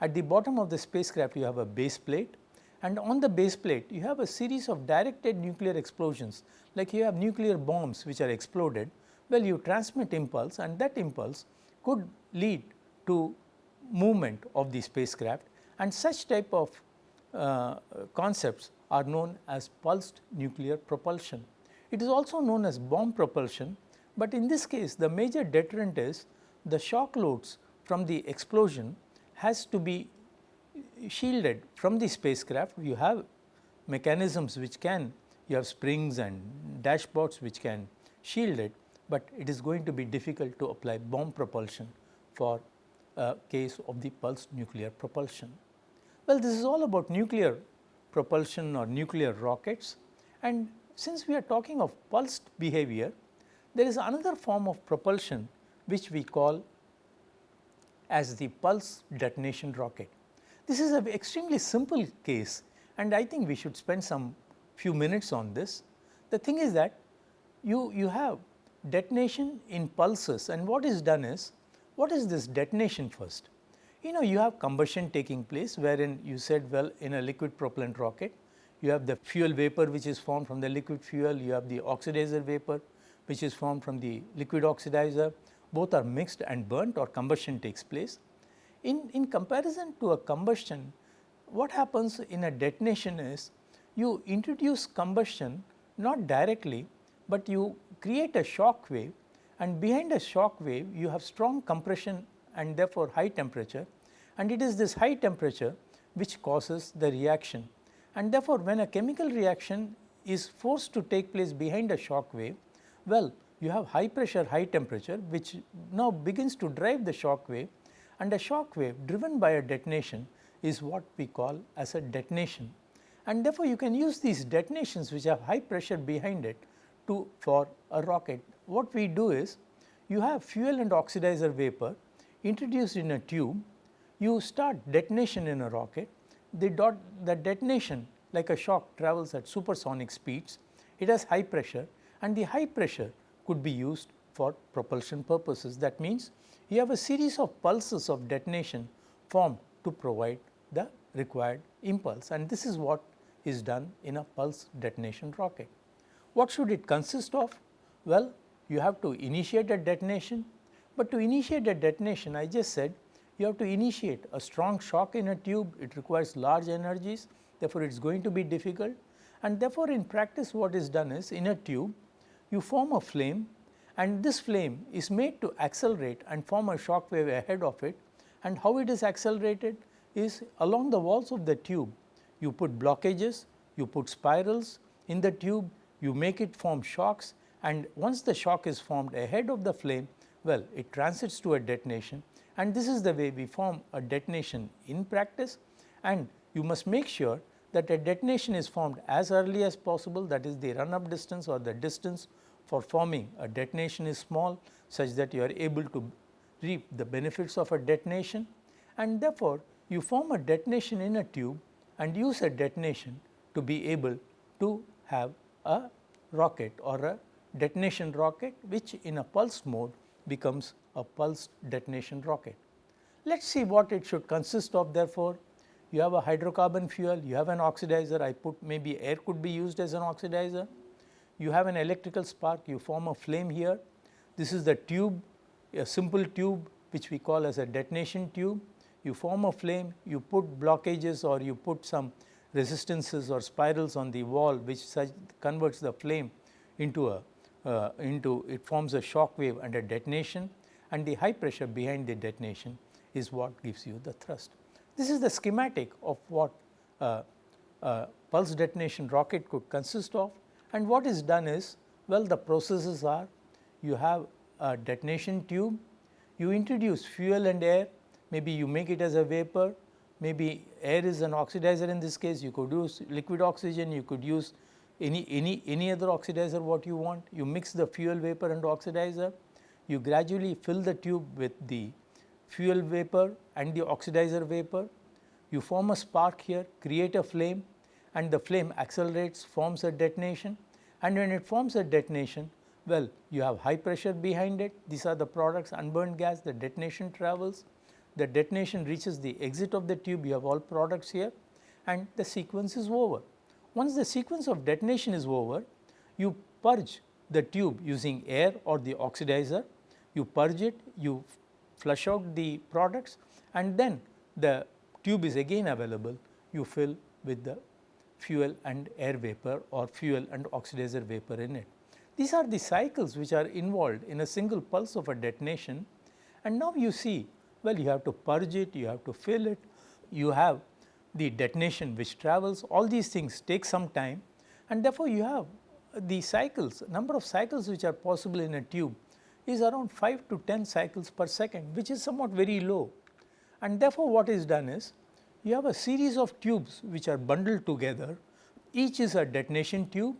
At the bottom of the spacecraft you have a base plate. And on the base plate you have a series of directed nuclear explosions like you have nuclear bombs which are exploded. Well you transmit impulse and that impulse could lead to movement of the spacecraft. And such type of uh, concepts are known as pulsed nuclear propulsion. It is also known as bomb propulsion, but in this case the major deterrent is the shock loads from the explosion has to be shielded from the spacecraft. You have mechanisms which can, you have springs and dashpots which can shield it, but it is going to be difficult to apply bomb propulsion for a case of the pulsed nuclear propulsion. Well, this is all about nuclear propulsion or nuclear rockets and since we are talking of pulsed behavior, there is another form of propulsion which we call as the pulse detonation rocket. This is an extremely simple case and I think we should spend some few minutes on this. The thing is that you, you have detonation in pulses and what is done is, what is this detonation first? You know you have combustion taking place wherein you said well in a liquid propellant rocket you have the fuel vapor which is formed from the liquid fuel, you have the oxidizer vapor which is formed from the liquid oxidizer, both are mixed and burnt or combustion takes place. In, in comparison to a combustion, what happens in a detonation is you introduce combustion not directly, but you create a shock wave and behind a shock wave you have strong compression and therefore high temperature. And it is this high temperature which causes the reaction and therefore, when a chemical reaction is forced to take place behind a shock wave, well you have high pressure high temperature which now begins to drive the shock wave and a shock wave driven by a detonation is what we call as a detonation. And therefore, you can use these detonations which have high pressure behind it to for a rocket. What we do is you have fuel and oxidizer vapor introduced in a tube, you start detonation in a rocket, the, dot, the detonation like a shock travels at supersonic speeds, it has high pressure and the high pressure could be used for propulsion purposes. That means, you have a series of pulses of detonation formed to provide the required impulse and this is what is done in a pulse detonation rocket. What should it consist of? Well, you have to initiate a detonation, but to initiate a detonation I just said you have to initiate. A strong shock in a tube, it requires large energies, therefore, it is going to be difficult. And therefore, in practice what is done is in a tube you form a flame and this flame is made to accelerate and form a shock wave ahead of it. And how it is accelerated is along the walls of the tube you put blockages, you put spirals in the tube, you make it form shocks. And once the shock is formed ahead of the flame well it transits to a detonation and this is the way we form a detonation in practice. And you must make sure that a detonation is formed as early as possible that is the run up distance or the distance for forming a detonation is small such that you are able to reap the benefits of a detonation. And therefore, you form a detonation in a tube and use a detonation to be able to have a rocket or a detonation rocket which in a pulse mode becomes a pulsed detonation rocket. Let us see what it should consist of therefore, you have a hydrocarbon fuel, you have an oxidizer, I put maybe air could be used as an oxidizer, you have an electrical spark, you form a flame here, this is the tube, a simple tube which we call as a detonation tube, you form a flame, you put blockages or you put some resistances or spirals on the wall which converts the flame into a uh, into it forms a shock wave and a detonation and the high pressure behind the detonation is what gives you the thrust. This is the schematic of what uh, uh, pulse detonation rocket could consist of. And what is done is well the processes are you have a detonation tube, you introduce fuel and air. Maybe you make it as a vapor, maybe air is an oxidizer in this case. You could use liquid oxygen, you could use any, any, any other oxidizer what you want, you mix the fuel vapor and oxidizer, you gradually fill the tube with the fuel vapor and the oxidizer vapor, you form a spark here, create a flame and the flame accelerates forms a detonation. And when it forms a detonation well you have high pressure behind it. These are the products unburned gas the detonation travels. The detonation reaches the exit of the tube. You have all products here and the sequence is over. Once the sequence of detonation is over you purge the tube using air or the oxidizer you purge it you flush out the products and then the tube is again available. You fill with the fuel and air vapor or fuel and oxidizer vapor in it. These are the cycles which are involved in a single pulse of a detonation. And now you see well you have to purge it, you have to fill it, you have the detonation which travels. All these things take some time. And therefore, you have the cycles number of cycles which are possible in a tube is around 5 to 10 cycles per second which is somewhat very low. And therefore, what is done is you have a series of tubes which are bundled together. Each is a detonation tube.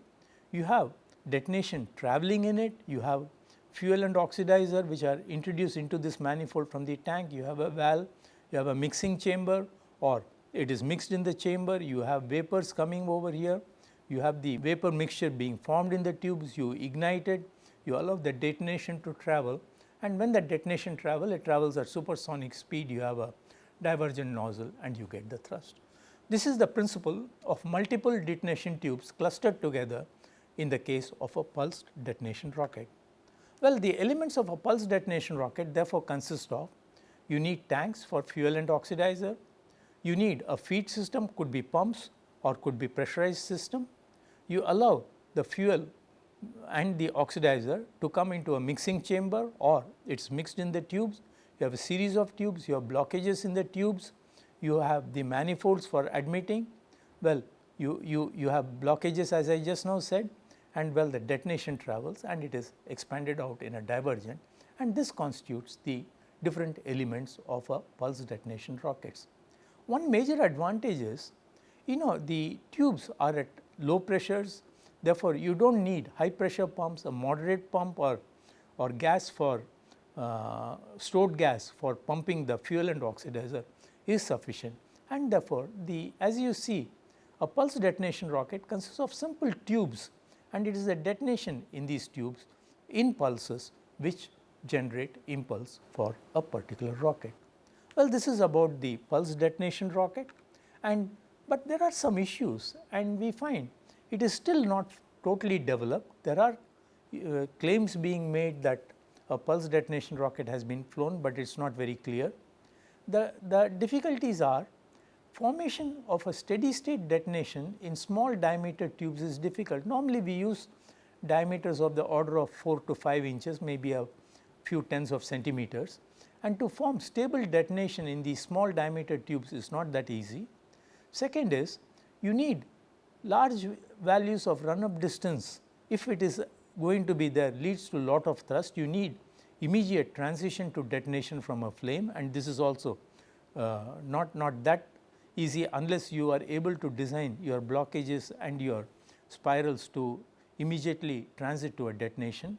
You have detonation traveling in it. You have fuel and oxidizer which are introduced into this manifold from the tank. You have a valve. You have a mixing chamber or it is mixed in the chamber. You have vapors coming over here. You have the vapor mixture being formed in the tubes. You ignite it you allow the detonation to travel and when the detonation travel it travels at supersonic speed you have a divergent nozzle and you get the thrust. This is the principle of multiple detonation tubes clustered together in the case of a pulsed detonation rocket. Well, the elements of a pulsed detonation rocket therefore consist of you need tanks for fuel and oxidizer, you need a feed system could be pumps or could be pressurized system, you allow the fuel and the oxidizer to come into a mixing chamber or it is mixed in the tubes. You have a series of tubes, you have blockages in the tubes, you have the manifolds for admitting. Well, you, you, you have blockages as I just now said and well the detonation travels and it is expanded out in a divergent and this constitutes the different elements of a pulse detonation rockets. One major advantage is you know the tubes are at low pressures therefore, you do not need high pressure pumps a moderate pump or, or gas for uh, stored gas for pumping the fuel and oxidizer is sufficient and therefore, the as you see a pulse detonation rocket consists of simple tubes and it is the detonation in these tubes in pulses which generate impulse for a particular rocket. Well, this is about the pulse detonation rocket and but there are some issues and we find it is still not totally developed. There are uh, claims being made that a pulse detonation rocket has been flown, but it is not very clear. The, the difficulties are formation of a steady state detonation in small diameter tubes is difficult. Normally, we use diameters of the order of 4 to 5 inches maybe a few tens of centimeters and to form stable detonation in these small diameter tubes is not that easy. Second is you need large values of run up distance if it is going to be there leads to lot of thrust you need immediate transition to detonation from a flame and this is also uh, not, not that easy unless you are able to design your blockages and your spirals to immediately transit to a detonation.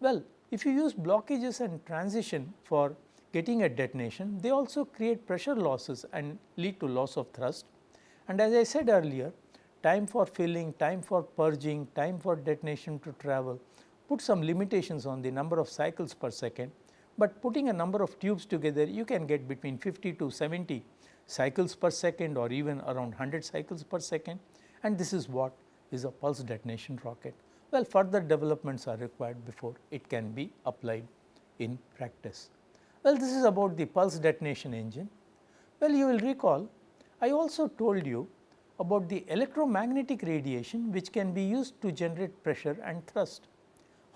Well, if you use blockages and transition for getting a detonation, they also create pressure losses and lead to loss of thrust. And as I said earlier, time for filling, time for purging, time for detonation to travel, put some limitations on the number of cycles per second, but putting a number of tubes together you can get between 50 to 70 cycles per second or even around 100 cycles per second and this is what is a pulse detonation rocket. Well, further developments are required before it can be applied in practice. Well, this is about the pulse detonation engine. Well, you will recall I also told you about the electromagnetic radiation which can be used to generate pressure and thrust.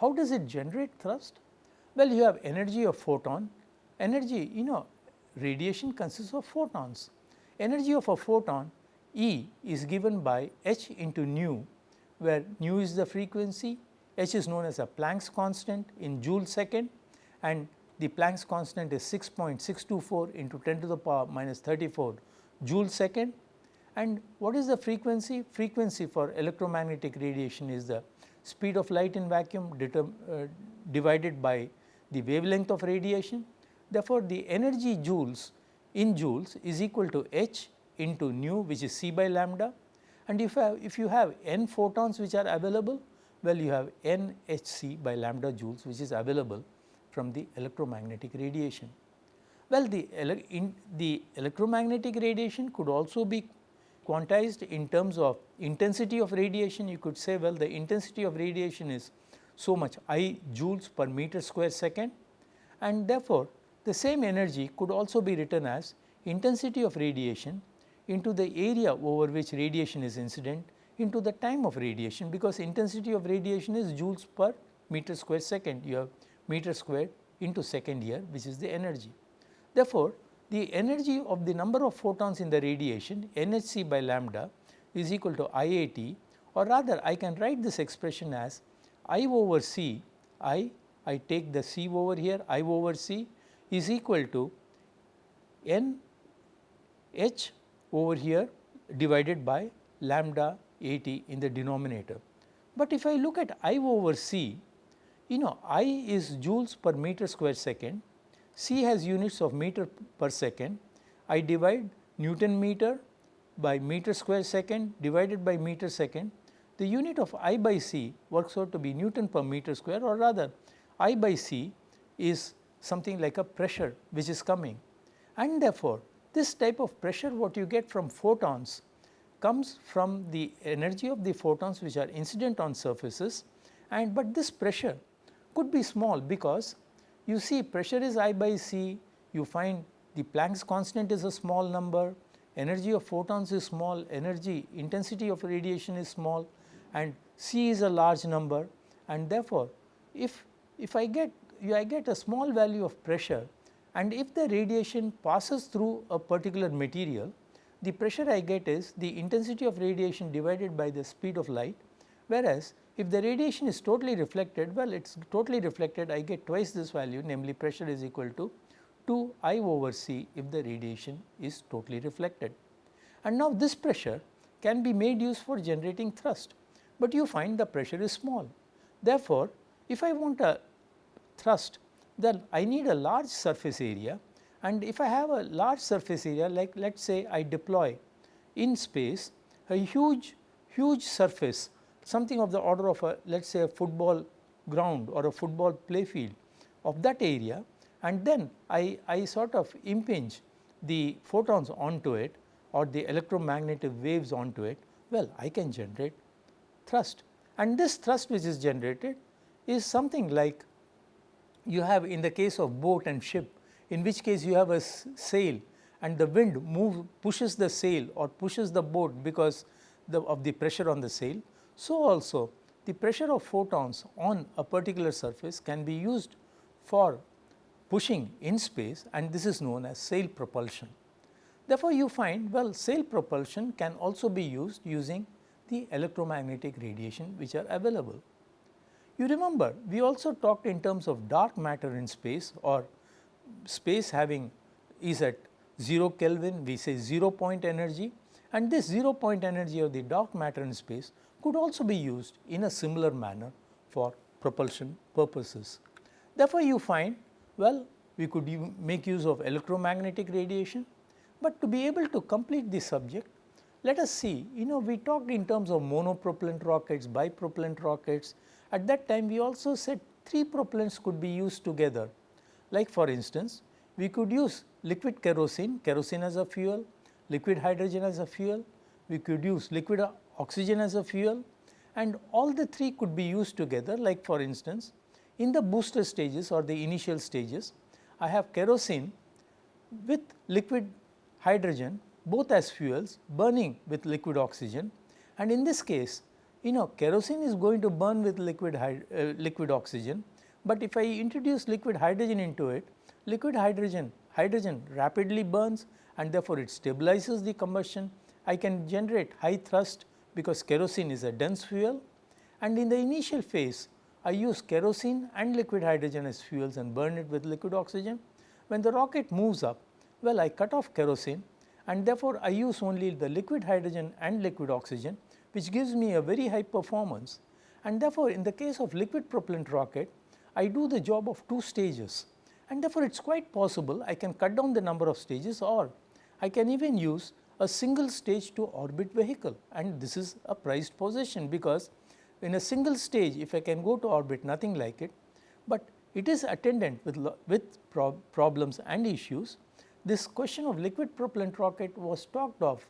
How does it generate thrust? Well, you have energy of photon, energy you know radiation consists of photons. Energy of a photon E is given by h into nu where nu is the frequency, h is known as a Planck's constant in joule second and the Planck's constant is 6.624 into 10 to the power minus 34 joule second and what is the frequency? Frequency for electromagnetic radiation is the speed of light in vacuum uh, divided by the wavelength of radiation. Therefore, the energy joules in joules is equal to h into nu which is c by lambda and if, have, if you have n photons which are available, well you have n h c by lambda joules which is available from the electromagnetic radiation. Well, the, in the electromagnetic radiation could also be quantized in terms of intensity of radiation. You could say well the intensity of radiation is so much I joules per meter square second and therefore, the same energy could also be written as intensity of radiation into the area over which radiation is incident into the time of radiation because intensity of radiation is joules per meter square second you have meter square into second here which is the energy. Therefore, the energy of the number of photons in the radiation NHC by lambda is equal to IAT or rather I can write this expression as I over C I I take the C over here I over C is equal to N H over here divided by lambda A t in the denominator. But if I look at I over C, you know I is joules per meter square second, C has units of meter per second, I divide Newton meter by meter square second divided by meter second, the unit of I by C works out to be Newton per meter square or rather I by C is something like a pressure which is coming. And therefore, this type of pressure what you get from photons comes from the energy of the photons which are incident on surfaces. And but this pressure could be small because you see pressure is I by C, you find the Planck's constant is a small number, energy of photons is small, energy intensity of radiation is small. And C is a large number. And therefore, if, if I get I get a small value of pressure. And if the radiation passes through a particular material the pressure I get is the intensity of radiation divided by the speed of light. Whereas if the radiation is totally reflected well it is totally reflected I get twice this value namely pressure is equal to 2 I over C if the radiation is totally reflected. And now this pressure can be made use for generating thrust, but you find the pressure is small. Therefore, if I want a thrust then I need a large surface area and if I have a large surface area like let us say I deploy in space a huge huge surface something of the order of a let us say a football ground or a football play field of that area and then I, I sort of impinge the photons onto it or the electromagnetic waves onto it, well I can generate thrust and this thrust which is generated is something like you have in the case of boat and ship in which case you have a sail and the wind move pushes the sail or pushes the boat because the, of the pressure on the sail. So, also the pressure of photons on a particular surface can be used for pushing in space and this is known as sail propulsion. Therefore, you find well sail propulsion can also be used using the electromagnetic radiation which are available. You remember we also talked in terms of dark matter in space or space having is at 0 Kelvin we say 0 point energy and this 0 point energy of the dark matter in space could also be used in a similar manner for propulsion purposes. Therefore, you find well, we could make use of electromagnetic radiation, but to be able to complete this subject, let us see, you know we talked in terms of monopropellant rockets, bipropellant rockets. At that time we also said 3 propellants could be used together. Like for instance, we could use liquid kerosene, kerosene as a fuel, liquid hydrogen as a fuel, we could use liquid oxygen as a fuel and all the 3 could be used together. Like for instance, in the booster stages or the initial stages, I have kerosene with liquid hydrogen both as fuels burning with liquid oxygen. And in this case you know kerosene is going to burn with liquid uh, liquid oxygen, but if I introduce liquid hydrogen into it liquid hydrogen hydrogen rapidly burns and therefore it stabilizes the combustion. I can generate high thrust because kerosene is a dense fuel. And in the initial phase I use kerosene and liquid hydrogen as fuels and burn it with liquid oxygen. When the rocket moves up, well I cut off kerosene and therefore, I use only the liquid hydrogen and liquid oxygen which gives me a very high performance. And therefore, in the case of liquid propellant rocket I do the job of 2 stages. And therefore, it is quite possible I can cut down the number of stages or I can even use a single stage to orbit vehicle and this is a prized possession because in a single stage if I can go to orbit nothing like it, but it is attendant with, with problems and issues. This question of liquid propellant rocket was talked of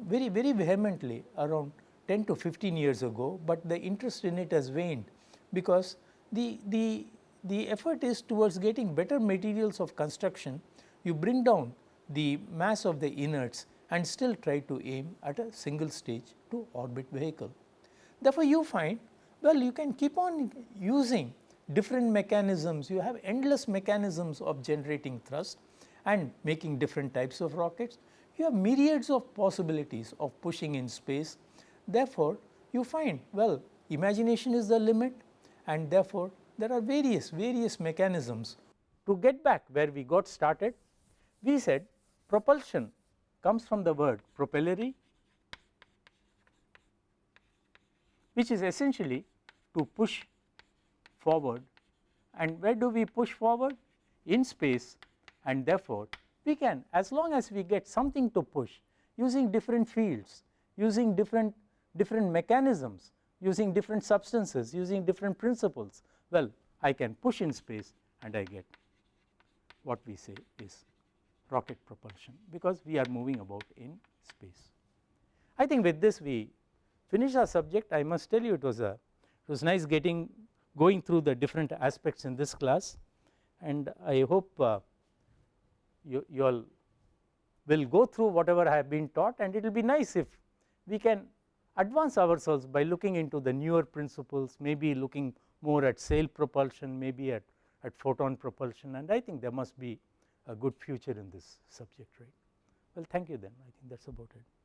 very very vehemently around 10 to 15 years ago, but the interest in it has waned because the, the, the effort is towards getting better materials of construction. You bring down the mass of the inerts and still try to aim at a single stage to orbit vehicle. Therefore, you find well you can keep on using different mechanisms, you have endless mechanisms of generating thrust and making different types of rockets. You have myriads of possibilities of pushing in space. Therefore, you find well imagination is the limit and therefore, there are various various mechanisms. To get back where we got started, we said propulsion comes from the word propellere which is essentially to push forward. And where do we push forward? In space. And therefore, we can as long as we get something to push using different fields, using different different mechanisms, using different substances, using different principles, well I can push in space and I get what we say is rocket propulsion because we are moving about in space. I think with this we finish our subject. I must tell you it was a it was nice getting going through the different aspects in this class. And I hope uh, you, you all will go through whatever I have been taught. And it will be nice if we can advance ourselves by looking into the newer principles maybe looking more at sail propulsion maybe at, at photon propulsion. And I think there must be a good future in this subject right. Well thank you then I think that is about it.